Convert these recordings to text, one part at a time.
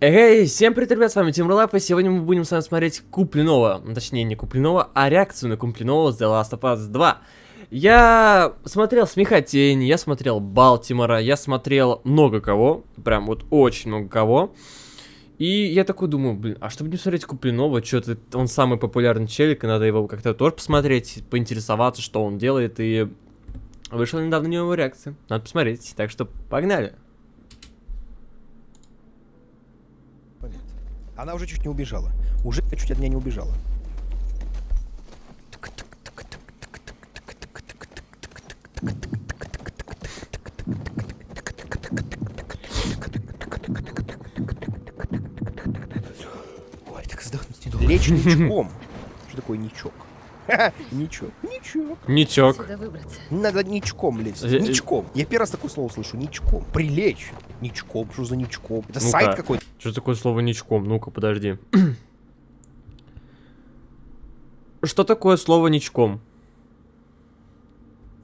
Эй, всем привет, ребят, с вами Тим Рулап, и сегодня мы будем с вами смотреть Купленного, ну, точнее не Купленного, а реакцию на Купленного с The Last of Us 2. Я смотрел Смехотень, я смотрел Балтимора, я смотрел много кого, прям вот очень много кого. И я такой думаю, блин, а чтобы не смотреть Купленова, что-то он самый популярный челик, и надо его как-то тоже посмотреть, поинтересоваться, что он делает, и вышла недавно у него реакция. Надо посмотреть, так что погнали. Она уже чуть не убежала. Уже чуть от меня не убежала. Ничком. Что такое ничок? Ничок. Ничок. Ничок. Надо ничком лезть. Э, э. Ничком. Я первый раз такое слово слышу. Ничком. Прилечь. Ничком. Что за ничком? Это сайт какой-то. Что такое слово ничком? Ну-ка, подожди. Что такое слово ничком?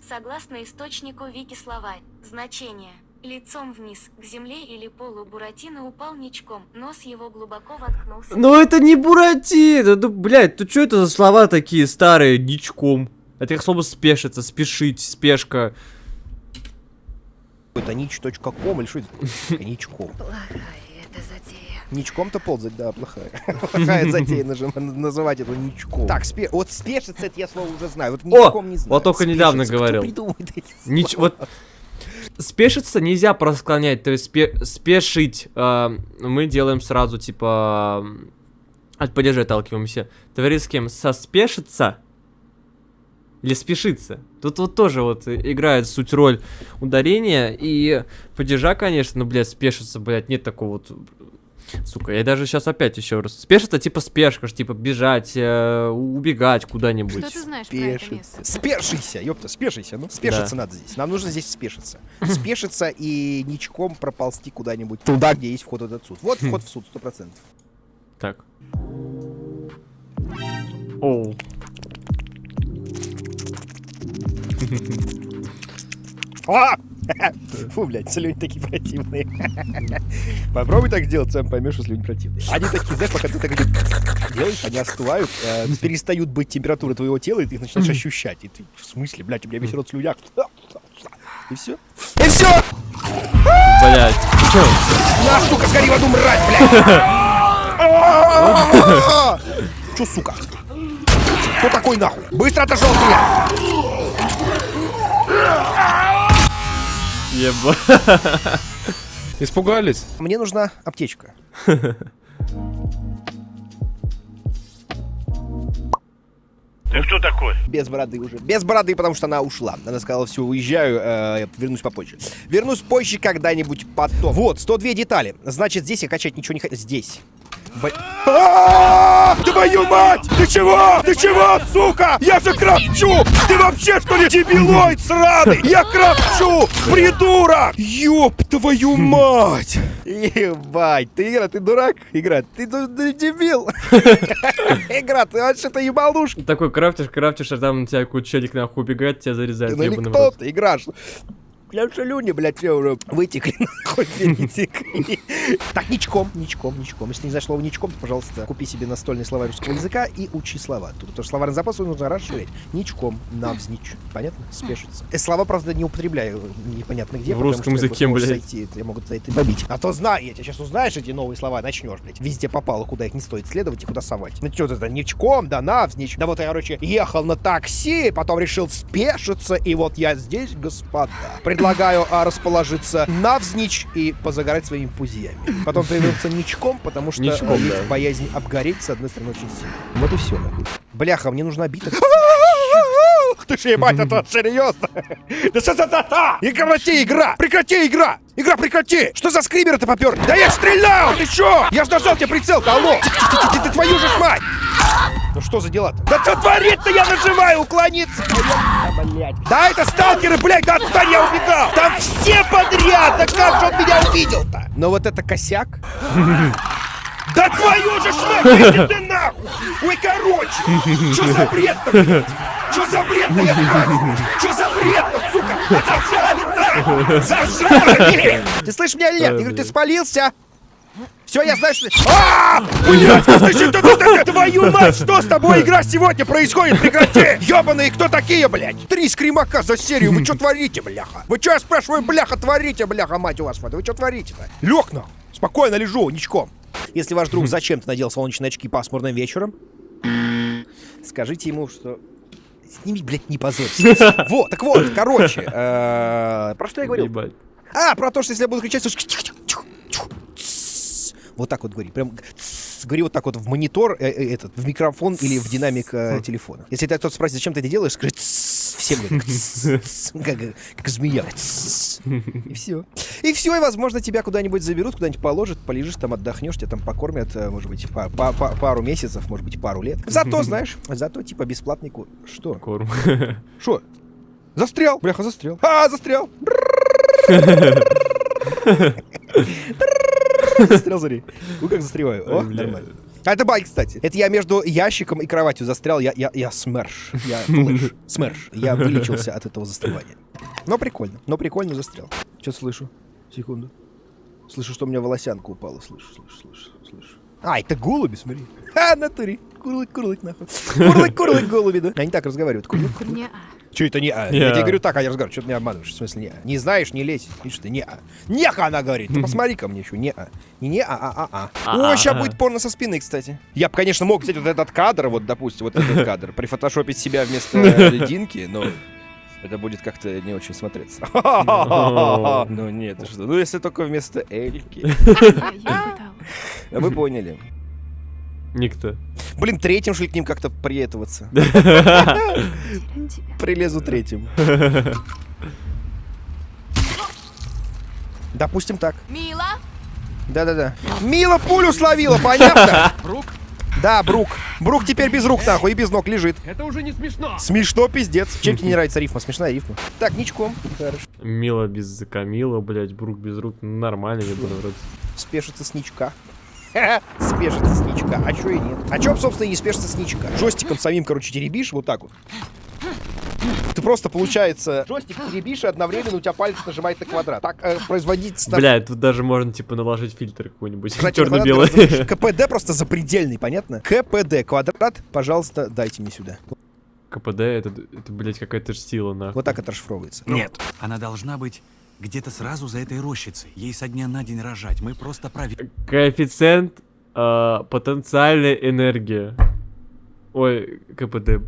Согласно источнику Вики-словарь, значение Лицом вниз, к земле или полу Буратино упал ничком, нос его глубоко воткнулся. Ну это не Буратино, ну, блядь, ну что это за слова такие старые, ничком? Это как слово спешиться, спешить, спешка. Это нич.ком или что это? Ничком. Плохая эта затея. Ничком-то ползать, да, плохая. Плохая затея нажим- называть это ничком. Так, спе- вот спешится, это я слово уже знаю. Вот ничком не знаю. вот только недавно Спешится. говорил. Нич... Вот спешиться нельзя просклонять, то есть спе- спешить. э, мы делаем сразу типа от падежа отталкиваемся. Товарищ с кем? Соспешиться или спешиться? Тут вот тоже вот играет суть роль ударения и падежа, конечно, но, блядь, спешиться, блядь, нет такого вот... Сука, я даже сейчас опять еще раз. Спешиться типа спешка, ж, типа бежать, э, убегать куда-нибудь. Что ты знаешь про это место? Спешися, ёпта, спешися, ну. Спешиться надо здесь. Нам нужно здесь спешиться. Спешиться и ничком проползти куда-нибудь туда, где есть вход в этот суд. Вот вход в суд, сто процентов. Так. Оу. А! Фу, блядь, слюни такие противные. Попробуй так сделать, сам поймешь, что слюни противные. Они такие, знаешь, пока ты так делаешь, они остывают, э, перестают быть температура твоего тела, и ты их начинаешь ощущать. И ты, в смысле, блядь, у меня весь рот в слюнях. И все. И все! Блять. На, сука, сгори в аду, мразь, блядь! Чё, сука? Кто такой нахуй? Быстро отошел от меня! Еба. Испугались? Мне нужна аптечка. Ты кто такой? Без бороды уже. Без бороды, потому что она ушла. Она сказала, все, уезжаю, э, вернусь попозже. Вернусь позже когда-нибудь потом. Вот, 102 детали. Значит, здесь я качать ничего не хочу. Здесь. А, Твою мать! Ты чего? Ты чего, сука? Я же крафчу! Ты вообще что ли дебилоид сраный? Я крафчу! Придурок! Ёб твою мать! Ебать, ты, Игра, ты дурак? Игра, ты, ты дебил! Игра, ты вообще-то ебалушка! Такой крафтишь, крафтишь, а там на тебя челик нахуй убегает, тебя зарезает. Ну или кто ты играешь? Я шалюни, блядь, все уже вытекли, нахуй, перетекли. Так, ничком, ничком, ничком. Если не знаешь слово ничком, то, пожалуйста, купи себе настольный словарь русского языка и учи слова. Тут тоже словарный запас нужно расширять. Ничком, навзничь. Понятно? Спешится. Э, Слова, правда, не употребляю непонятно где. В потому русском языке, блядь. зайти, Я могу за это побить. А то знаю, я тебя сейчас узнаешь эти новые слова, начнешь, блядь. Везде попало, куда их не стоит следовать и куда совать. Ну что это, ничком, да навзничь. Да вот я, короче, ехал на такси, потом решил спешиться, и вот я здесь, господа. Предлагаю а, расположиться навзничь и позагорать своими пузьями. Потом появился ничком, потому что Ничком, а, есть да. боязнь обгореть, с одной стороны, очень сильно. Вот и все, нахуй. Бляха, мне нужна бита. Ты ж ебать, это серьезно? Да что за та И прекрати, игра! Прекрати, игра! Игра, прекрати! Что за скримеры-то попер? Да я стрелял! Ты чё? Я ж нажал тебе прицел-то, алло! Ты, твою же ж мать! Ну что за дела-то? Да что творит-то? Я нажимаю уклониться! Да, блядь. Да это сталкеры, блядь, да отстань, я убегал! Там все подряд! Да как же он меня увидел-то? Но вот это косяк. Да твою же ж мать, иди ты нахуй! нахуй! Ой, короче! Что за бред-то, блядь? Что за бред-то, я спрашиваю? Что за бред-то, сука? Зажали, нахуй! Зажали! Ты слышишь меня или нет? Я говорю, ты спалился? Все, я знаю, что... А! Блядь, твою мать, что с тобой игра сегодня происходит? Прекрати! Ёбаные, кто такие, блядь? Три скримака за серию, вы что творите, бляха? Вы что, я спрашиваю, бляха, творите, бляха, мать у вас? Вы что творите-то? Нахуй, спокойно лежу, ничком. Если ваш друг зачем-то надел солнечные очки пасмурным вечером, скажите ему, что... Сними, блядь, не позорься. Вот, так вот, короче, э, про что я говорил? А, про то, что если я буду кричать, вот так вот говори, прям говори вот так вот в монитор, э, э, этот, в микрофон или в динамик э, телефона. Если тебя кто-то спросит, зачем ты это делаешь, скажи всем тссс, тссс. как, как змея, и все. И все, и возможно тебя куда-нибудь заберут, куда-нибудь положат, полежишь там, отдохнешь, тебя там покормят, э, может быть, па- па- па- пару месяцев, может быть, пару лет. Зато, знаешь, зато типа бесплатный курс. Что? Корм. Что? Застрял. Бляха, застрял. А, застрял. Застрял, смотри. Ну как застреваю. О, нормально. А это баг, кстати. Это я между ящиком и кроватью застрял. Я, я, я смерш. Я флэш. Смерш. Я вылечился от этого застревания. Но прикольно. Но прикольно застрял. Что слышу? Секунду. Слышу, что у меня волосянка упала. Слышу, слышу, слышу, слышу. А, это голуби, смотри. А, натуре. Курлык, курлык, нахуй. Курлык, курлык, голуби, да? Они так разговаривают. Курлык, курлык. Че это не а? Я а. тебе говорю так, а я разговариваю. Что ты меня обманываешь? В смысле не а? Не знаешь, не лезь. Видишь ты, не а. Неха, она говорит. Ты посмотри ко мне еще. Не а. Не не а, а, а, а. О, сейчас будет порно со спины, кстати. Я бы, конечно, мог взять вот этот кадр, вот, допустим, вот этот кадр, прифотошопить себя вместо льдинки, но это будет как-то не очень смотреться. Ну нет, что? Ну если только вместо Эльки. Вы поняли. Никто. Блин, третьим ли к ним как-то приетываться? Прилезу третьим. Допустим так. Мила? Да-да-да. Мила пулю словила, понятно? Брук? Да, Брук. Брук теперь без рук, нахуй, и без ног лежит. Это уже не смешно. Смешно, пиздец. Чем тебе не нравится рифма? Смешная рифма. Так, ничком. Хорошо. Мила без Камила, блядь, Брук без рук. Нормально, я думаю, вроде. Спешится с ничка. Спешится с ничка. А чё и нет? А чё, собственно, и не спешится с ничка? Джойстиком самим, короче, теребишь вот так вот. Ты просто, получается, джойстик теребишь, и одновременно у тебя палец нажимает на квадрат. Так э, производить... Бля, тут даже можно, типа, наложить фильтр какой-нибудь. Кстати, Черно-белый. КПД просто запредельный, понятно? КПД квадрат, пожалуйста, дайте мне сюда. КПД, это, это, блядь, какая-то ж сила, нахуй. Вот так это расшифровывается. Нет, она должна быть где-то сразу за этой рощицей. Ей со дня на день рожать. Мы просто проверим. Коэффициент э, потенциальной энергии. Ой, КПД.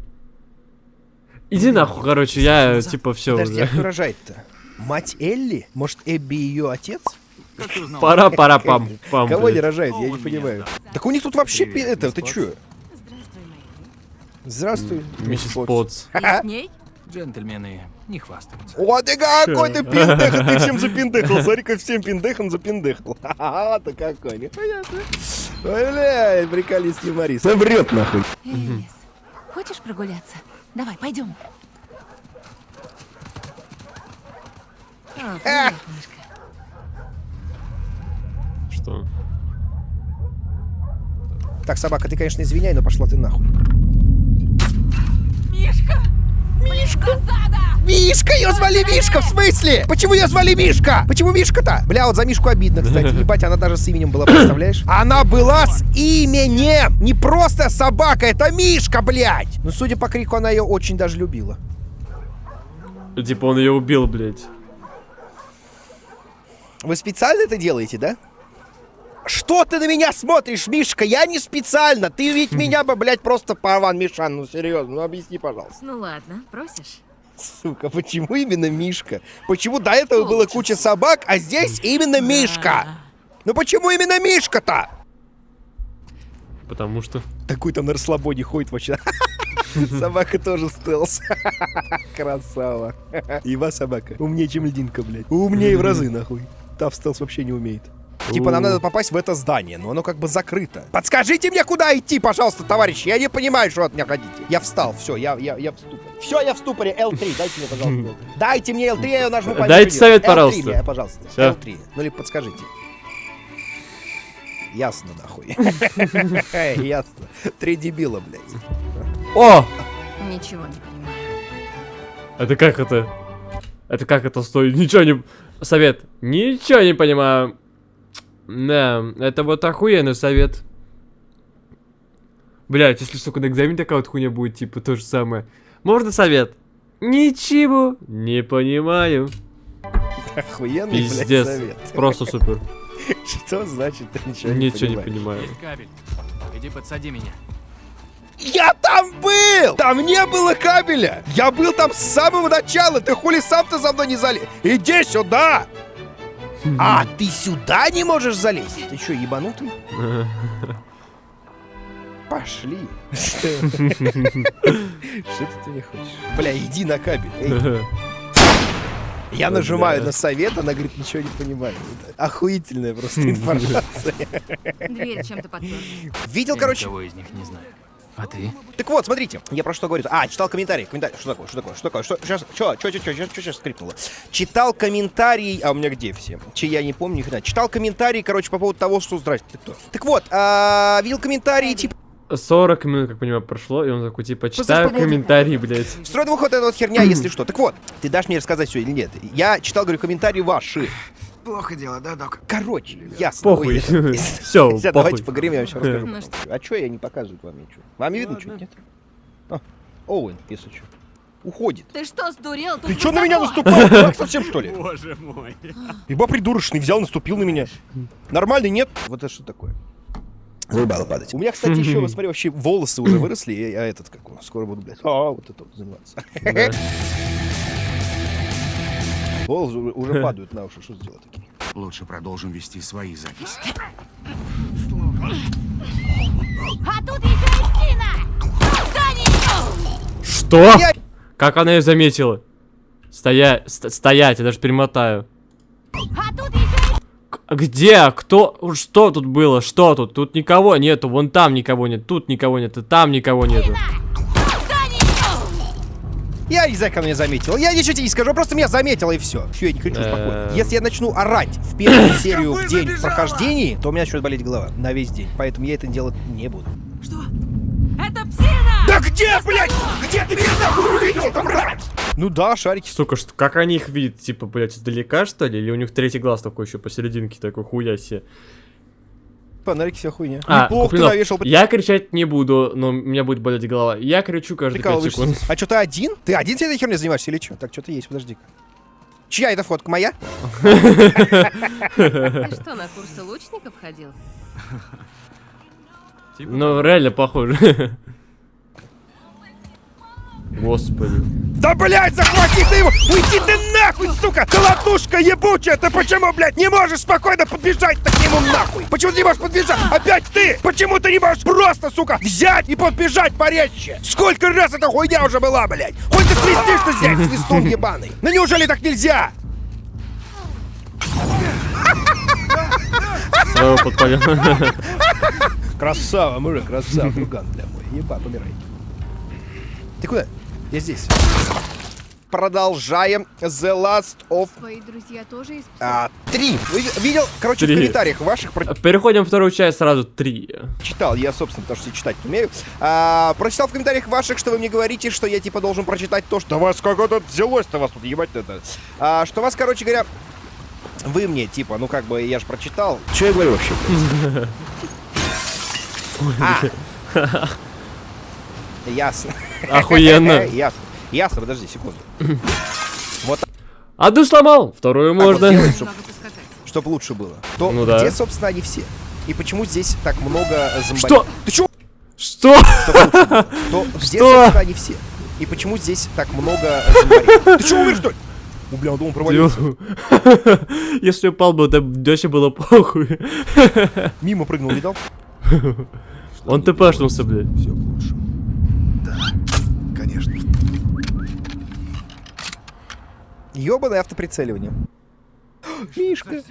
Иди нахуй, короче, я, типа, все Подожди, а уже. кто рожает-то? Мать Элли? Может, Эбби ее отец? Пора, пора, пам, пам. Кого не рожает? Я не понимаю. Так у них тут вообще... Это, ты чё? Здравствуй, Миссис Потс. Джентльмены не хвастаются. О, ты какой ты пиндех, ты всем запиндехал. Смотри, как всем пиндехам запиндехал. Ха-ха, ты какой, непонятно. Ой, бля, приколист юморист. Он врет, нахуй. Элис, хочешь прогуляться? Давай, пойдем. Мышка. Что? Так, собака, ты, конечно, извиняй, но пошла ты нахуй. Мишка! Мишка! Засада! Мишка, ее звали Мишка, в смысле? Почему ее звали Мишка? Почему Мишка-то? Бля, вот за Мишку обидно, кстати. Ебать, она даже с именем была, представляешь? Она была с именем! Не просто собака, это Мишка, блядь! Ну, судя по крику, она ее очень даже любила. Типа он ее убил, блядь. Вы специально это делаете, да? Что ты на меня смотришь, Мишка? Я не специально. Ты ведь меня бы, блядь, просто порван, Мишан. Ну, серьезно, ну объясни, пожалуйста. Ну ладно, просишь? Сука, почему именно Мишка? Почему до этого было куча собак, а здесь именно Мишка? Ну почему именно Мишка-то? Потому что... Такой там на расслабоне ходит вообще. Собака тоже стелс. Красава. Ива собака. Умнее, чем льдинка, блядь. Умнее в разы, нахуй. Та в стелс вообще не умеет. Типа нам надо попасть в это здание, но оно как бы закрыто. Подскажите мне, куда идти, пожалуйста, товарищи. Я не понимаю, что от меня хотите. Я встал, все, я, я, я в ступоре. Все, я в ступоре. L3, дайте мне, пожалуйста. L3. Дайте мне L3, я ее нажму. Дайте совет, L3 пожалуйста. мне, пожалуйста. Всё. L3. Ну или подскажите. Ясно, нахуй. Ясно. Три дебила, блядь. О! Ничего не понимаю. Это как это? Это как это стоит? Ничего не... Совет. Ничего не понимаю. Да, это вот охуенный совет. Блять, если сука на экзамене такая вот хуйня будет, типа, то же самое. Можно совет? Ничего не понимаю. Охуенный, блядь, Пиздец. совет. Просто супер. Что значит ты ничего не Ничего не понимаешь? понимаю. Есть кабель. Иди подсади меня. Я там был! Там не было кабеля! Я был там с самого начала! Ты хули сам-то за мной не залез? Иди сюда! А, ты сюда не можешь залезть? Ты что, ебанутый? Пошли. Что ты не хочешь? Бля, иди на кабель. Я нажимаю на совет, она говорит, ничего не понимаю. Это Охуительная просто информация. Дверь чем-то подперла. Видел, короче, Никого из них не знаю. А ты? Так вот, смотрите, я про что говорю. А, читал комментарий. Комментарий. Что такое? Что такое? Что такое? Что сейчас? Что? Что? Что? Что? Что? Сейчас скрипнуло? Читал комментарий. А у меня где все? Че я не помню. ни хрена. Читал комментарий, короче, по поводу того, что здрасте. Ты кто? Так вот, а, видел комментарии типа. 40 минут, как понимаю, прошло, и он такой, типа, читаю комментарии, блядь. Строй двух вот эта вот херня, если что. Так вот, ты дашь мне рассказать все или нет? Я читал, говорю, комментарии ваши. Плохо дело, да, док? Короче, ясно. Похуй. Похуй. давайте поговорим, я вам сейчас расскажу. Ну. А что я не показываю вам ничего? Вам не видно что нет? А, Оуэн, если что. Уходит. Ты что, сдурел? Тут Ты что на меня наступал? Дурак совсем что ли? Боже мой. Ибо придурочный взял, наступил на меня. Нормальный, нет? Вот это что такое? Заебало падать. У меня, кстати, еще, смотри, вообще волосы уже выросли, я этот, как он, скоро буду, блядь, а, вот это вот заниматься. Волосы уже- падают на уши, что сделать такие? Лучше продолжим вести свои записи. А тут еще! Отстань! Что? Я- Как она ее заметила? Стоять, стоять, я даже перемотаю. А тут еще Где? Кто? Что тут было? Что тут? Тут никого нету. Вон там никого нет. Тут никого нет. И там никого нету. Я не как меня заметил. Я ничего тебе не скажу, просто меня заметила и все. Все, я не кричу спокойно. Э. Если я начну орать в первую серию в день прохождении, то у меня начнет болеть голова на весь день. Поэтому я это делать не буду. Это псина! Да где, блядь? Где ты меня нахуй увидел, там, мразь? Ну да, шарики. Сука, что, как они их видят? Типа, блядь, издалека, что ли? Или у них третий глаз такой еще посерединке, такой хуя себе? Фонарики вся хуйня. А, Неплохо ты навешал. я кричать не буду, но у меня будет болеть голова. Я кричу каждые 5 Прикалываешься. секунд. А что, ты один? Ты один тебе этой херней занимаешься или что? Так, что-то есть, подожди-ка. Чья это фотка? Моя? Ты что, на курсы лучников ходил? Ну, реально похоже. Господи. Да, блядь, захвати ты его! Уйди ты нахуй, сука! Колотушка ебучая! Ты почему, блядь, не можешь спокойно подбежать к нему нахуй? Почему ты не можешь подбежать? Опять ты! Почему ты не можешь просто, сука, взять и подбежать порезче? Сколько раз эта хуйня уже была, блядь? Хоть ты свистишь ты здесь, свистун ебаный! Ну неужели так нельзя? Своего подпалил. Красава, мужик, красава, друган, бля мой. Еба, помирай. Ты куда? Я здесь. Продолжаем The Last of Твои друзья тоже из а, три. Видел, короче, Три. в комментариях ваших Переходим вторую часть сразу три. прочитал. Я, собственно, потому что я читать не умею. А, прочитал в комментариях ваших, что вы мне говорите, что я типа должен прочитать то, что вас как это взялось-то вас тут ебать это. А, что вас, короче говоря, вы мне, типа, ну как бы я же прочитал. Что я говорю вообще? А. Ясно. Охуенно. Ясно. Ясно, подожди секунду. Одну сломал, вторую можно. делаем, чтоб, Могу поскакать. чтоб лучше было. То Ну да. где, собственно, они все? И почему здесь так много зомбарей? Что? Ты чё? Что? То где, собственно, они все? И почему здесь так много зомбарей? Ты чё умер, что ли? У, бля, он думал, провалился. Если упал бы, то Дёсе было похуй. Мимо прыгнул, видал? Он тпшнулся, блядь. Ёбаное автоприцеливание. Мишка.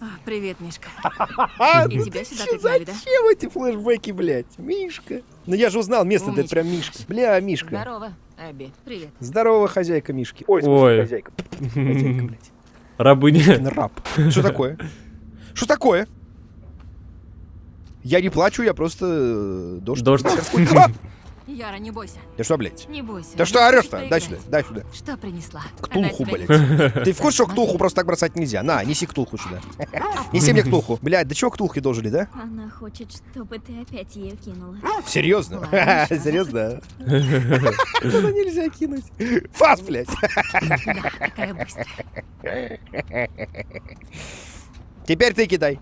А, привет, Мишка. И тебя сюда пригнали, да? Зачем эти флешбеки, блядь? Мишка. Ну я же узнал место, да это прям Мишка. Бля, Мишка. Здорово, Эбби. Привет. Здорово, хозяйка Мишки. Ой, Ой. хозяйка. Хозяйка, блядь. Рабыня. Раб. Что такое? Что такое? Я не плачу, я просто... э, Дождь. Дождь. Яра, не бойся. Ты что, блядь? Не бойся. Ты что орешь-то? Дай сюда, дай сюда. Что принесла? Ктулху, блядь. Ты в курсе, что ктулху просто так бросать нельзя? На, неси ктулху сюда. Неси мне ктулху. Блядь, да чего ктулхи дожили, да? Она хочет, чтобы ты опять ее кинула. Серьезно? Серьезно? Туда нельзя кинуть. Фас, блядь. Да. Теперь ты кидай.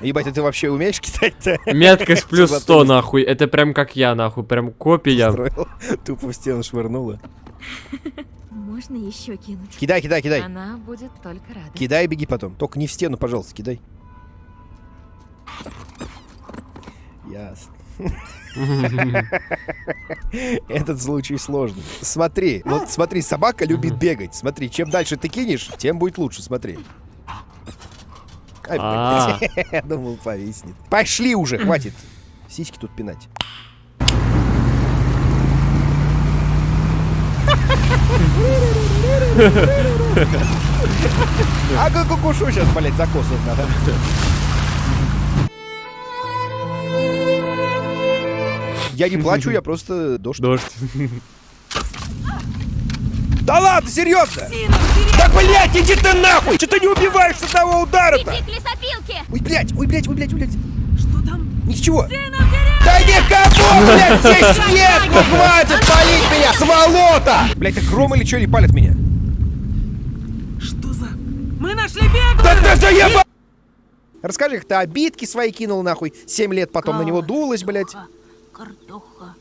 Ебать, а ты вообще умеешь кидать-то? Меткость плюс Что за 100, туз? нахуй. Это прям как я, нахуй. Прям копия. Тупо в стену швырнула. Можно еще кинуть? Кидай, кидай, кидай. Она будет только рада. Кидай и беги потом. Только не в стену, пожалуйста, кидай. Ясно. Этот случай сложный. Смотри, вот смотри, собака любит бегать. Смотри, чем дальше ты кинешь, тем будет лучше, смотри. Ай, А. Я думал, повиснет. Пошли уже, хватит. Сиськи тут пинать. А как кукушу сейчас, блядь, закосывать надо. Я не плачу, я просто дождь. Дождь. Да ладно, серьезно? Да блядь, иди ты нахуй! Что ты не убиваешь с одного удара-то? Иди к лесопилке! Ой, блядь, ой, блядь, ой, блядь, ой, блядь. Что там? Ничего. Да никого, блядь, здесь нет! Ну хватит палить меня, сволота! Блядь, так гром или что, или палят меня? Что за... Мы нашли бегу! Да ты заеба... Расскажи, как ты обидки свои кинул нахуй, 7 лет потом на него дулась, блядь. Картоха,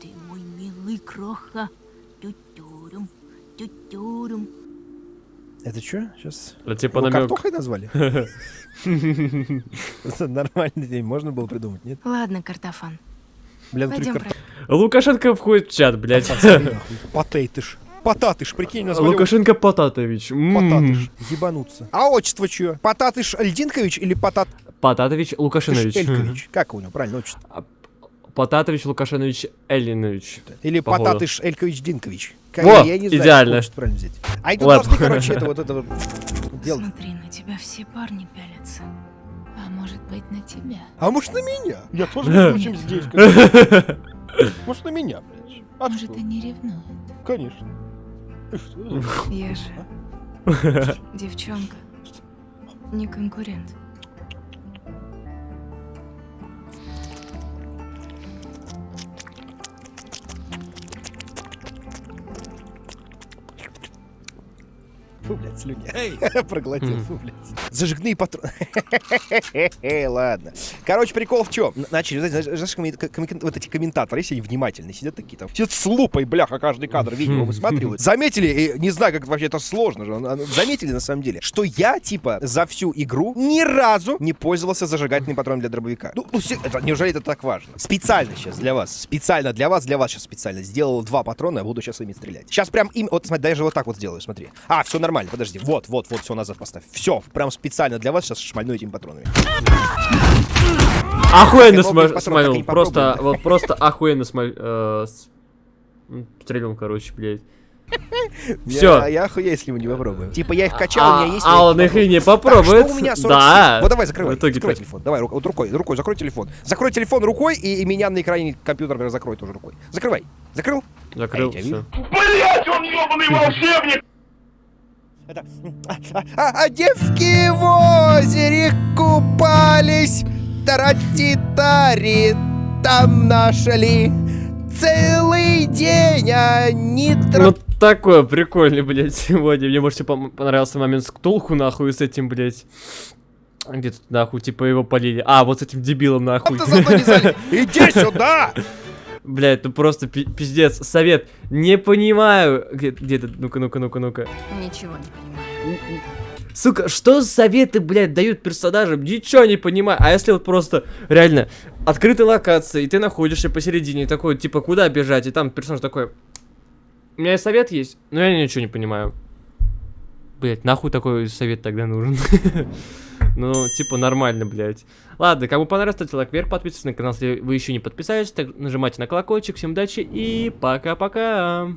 ты мой милый кроха. Это что? Сейчас... Это типа Его намек. картохой назвали? Это Нормальный день, можно было придумать, нет? Ладно, картофан. Бля, Пойдем. картохи. Лукашенко входит в чат, блядь. Потейтыш. Потатыш, прикинь, назвали Лукашенко Потатович. Потатыш. Ебануться. А отчество чье? Потатыш Льдинкович или Потат... Потатович Лукашинович. Элькович? Как у него правильно отчество? Потатович Лукашинович Эллинович. Или Походу. Потатыш Элькович Динкович? Как- Во, я не знаю, идеально. правильно взять. А тут Ладно. должны, короче, это вот это вот делать. Смотри, на тебя все парни пялятся. А может быть, на тебя? А может на меня? Я тоже, прочим, здесь. Может на меня, блядь. А Может, они ревнуют? Конечно. Я же девчонка. Не конкурент. Фу, блядь, слюня. Проглотил, фу, блядь. Зажигные патроны. Ладно. Короче, прикол в чем? Начали, знаешь, знаешь, коммен- коммен- вот эти комментаторы, если они внимательные, сидят такие там, сидят с лупой, бляха, каждый кадр видео высматривают. Заметили, и не знаю, как вообще это сложно же, заметили на самом деле, что я, типа, за всю игру ни разу не пользовался зажигательным патроном для дробовика. Ну, ну, это, неужели это так важно? Специально сейчас для вас, специально для вас, для вас сейчас специально сделал два патрона, я буду сейчас ими стрелять. Сейчас прям им, вот смотри, даже вот так вот сделаю, смотри. А, все нормально, подожди, вот, вот, вот, все назад поставь. Все, прям специально для вас сейчас шмальну этими патронами. Охуенно Я смолил. не Просто, вот просто охуенно смолил. Стрельнул, короче, блядь. Я, Всё. я охуею, если мы не попробуем. Типа я их качал, у меня есть... а я он их и не попробует. Так, что у меня 47? Да. Вот давай, закрывай. В итоге закрой так. телефон. Давай, вот рукой, рукой, закрой телефон. Закрой телефон рукой, и, и меня на экране компьютера закрой тоже рукой. Закрывай. Закрыл? Закрыл, А, я все. Блять, он ебаный волшебник! Это... А, а- а девки в озере купались, таратитари там нашли. Целый день они... тра- Ну такой прикольный, блядь, сегодня. Мне, может, типа, понравился момент с Ктулху, нахуй, с этим, блядь. Где тут, нахуй, типа, его полили. А, вот с этим дебилом, нахуй. Иди сюда! Блядь, ну просто пи- пиздец. Совет. Не понимаю. Где, ты? Ну-ка, ну-ка, ну-ка, ну-ка. Ничего не понимаю. Сука, что за советы, блядь, дают персонажам? Ничего не понимаю. А если вот просто, реально, открытая локация, и ты находишься посередине, такой, типа, куда бежать? И там персонаж такой, у меня совет есть, но я ничего не понимаю. Блять, нахуй такой совет тогда нужен? Ну, типа, нормально, блядь. Ладно, кому понравилось, ставьте лайк вверх, подписывайтесь на канал, если вы еще не подписались. Так, нажимайте на колокольчик. Всем удачи и пока-пока.